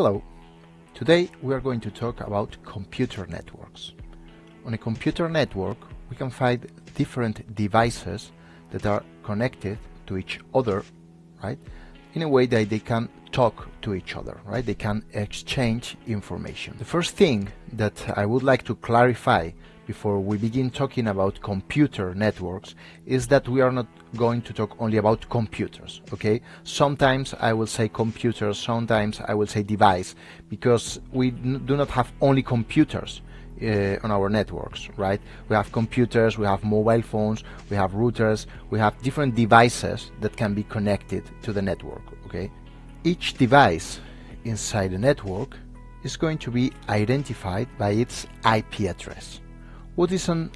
Hello. Today we are going to talk about computer networks. On a computer network we can find different devices that are connected to each other, right? In a way that they can talk to each other, right? They can exchange information. The first thing that I would like to clarify before we begin talking about computer networks is that we are not going to talk only about computers okay? Sometimes I will say computers sometimes I will say device because we do not have only computers uh, on our networks right? We have computers we have mobile phones we have routers we have different devices that can be connected to the network okay? Each device inside the network is going to be identified by its IP address what is an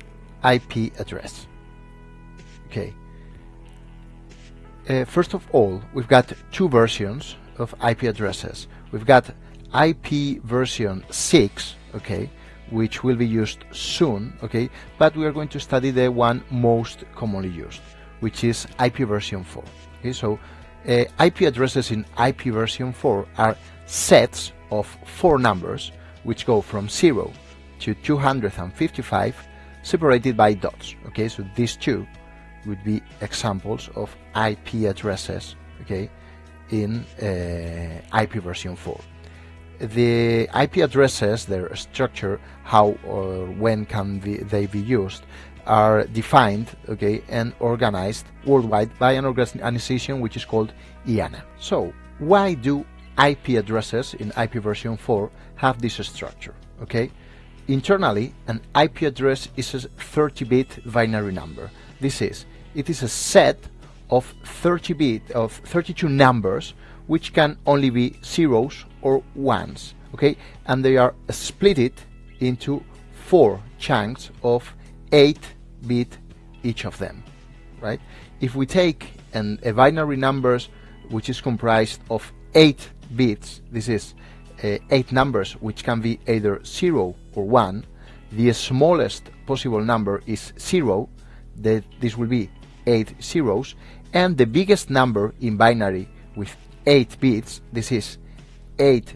IP address? Okay. Uh, first of all, we've got two versions of IP addresses. We've got IP version 6, okay, which will be used soon, okay, but we are going to study the one most commonly used, which is IP version 4. Okay, so uh, IP addresses in IP version 4 are sets of four numbers which go from 0 to 255 separated by dots okay? So these two would be examples of IP addresses okay in uh, IP version 4 the IP addresses their structure how or when can be, they be used are defined okay and organized worldwide by an organization which is called IANA so why do IP addresses in IP version 4 have this structure okay Internally, an IP address is a 30-bit binary number. This is, it is a set of 30 bit of 32 numbers which can only be zeros or ones, okay? And they are split into four chunks of 8 bit each of them, right? If we take an, a binary numbers which is comprised of 8 bits, this is uh, 8 numbers which can be either 0 or 1, the smallest possible number is 0, that this will be 8 zeros, and the biggest number in binary with 8 bits, this is 8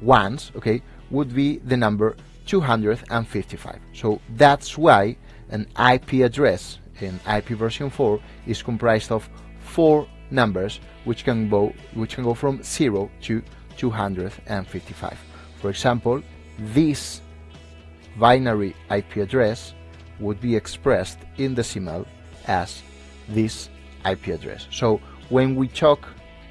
ones, okay, would be the number 255. So that's why an IP address in IP version 4 is comprised of four numbers which can go which can go from 0 to 255. For example, this binary IP address would be expressed in decimal as this IP address. So when we talk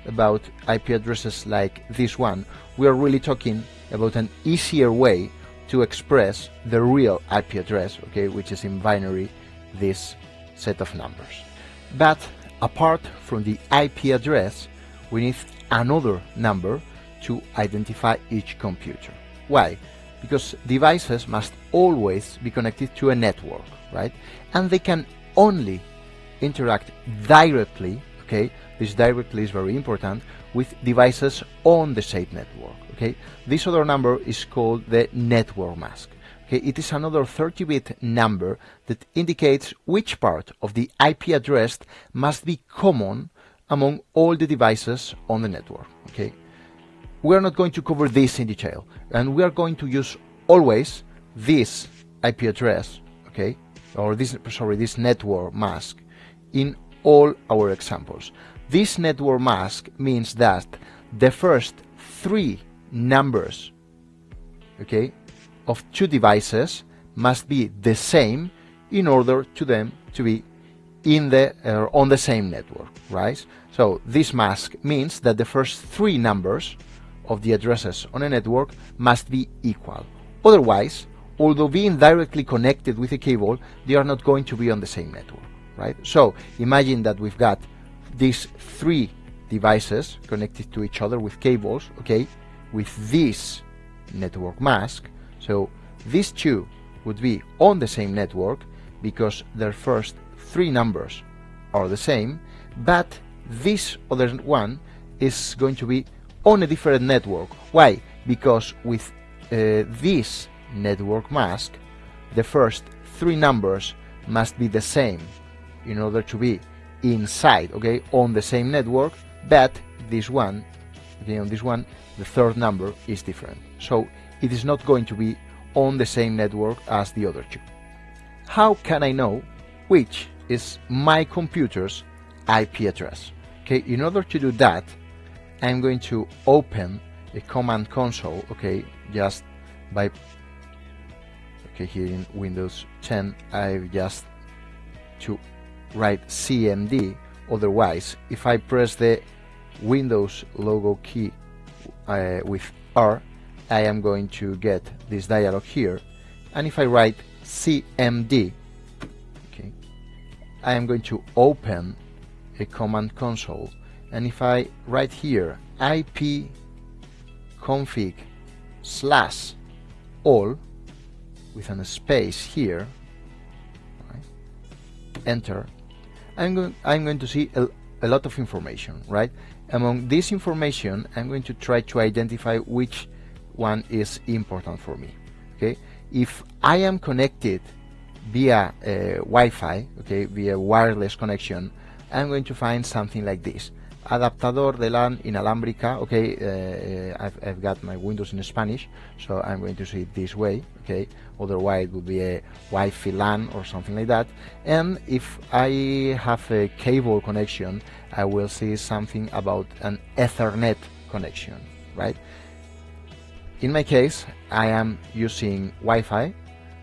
about IP addresses like this one, we are really talking about an easier way to express the real IP address, okay, which is in binary this set of numbers. But apart from the IP address, we need another number to identify each computer. Why? because devices must always be connected to a network, right? And they can only interact directly, okay? This directly is very important with devices on the same network, okay? This other number is called the network mask. Okay, it is another 30-bit number that indicates which part of the IP address must be common among all the devices on the network. Okay, we are not going to cover this in detail. And we are going to use always this IP address okay? Or this sorry this network mask in all our examples. This network mask means that the first three numbers okay of two devices must be the same in order to them to be in the uh, on the same network right? So this mask means that the first three numbers of the addresses on a network must be equal. Otherwise, although being directly connected with a cable, they are not going to be on the same network, right? So imagine that we've got these three devices connected to each other with cables, okay, with this network mask. So these two would be on the same network because their first three numbers are the same, but this other one is going to be on a different network. Why? Because with uh, this network mask, the first three numbers must be the same in order to be inside, okay, on the same network, but this one okay on this one the third number is different so it is not going to be on the same network as the other two how can I know which is my computer's IP address okay in order to do that I'm going to open a command console okay just by okay here in Windows 10 I've just to write CMD otherwise if I press the Windows logo key uh, with R I am going to get this dialog here. And if I write CMD okay I am going to open a command console and if I write here IP config slash all with a space here right, enter I'm going, I'm going to see a, a lot of information right? Among this information I'm going to try to identify which one is important for me okay? If I am connected via uh, Wi-Fi okay via wireless connection I'm going to find something like this adaptador de LAN inalámbrica okay uh, I've, I've, got my Windows in Spanish so I'm going to see it this way okay otherwise it would be a Wi-Fi LAN or something like that. And if I have a cable connection I will see something about an Ethernet connection right? In my case I am using Wi-Fi.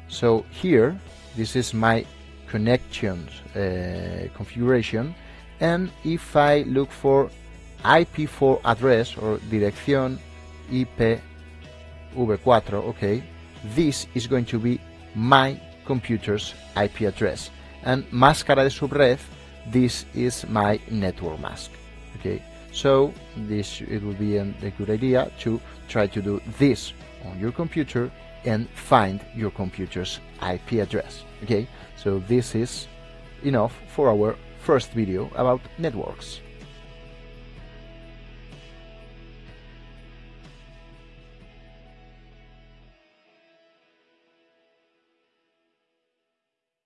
So here this is my connections uh, configuration and if I look for IP4 address or dirección IPv4 okay this is going to be my computer's IP address. And máscara de subred this is my network mask okay so this it would be a, a good idea to try to do this on your computer and find your computer's IP address okay so this is enough for our first video about networks.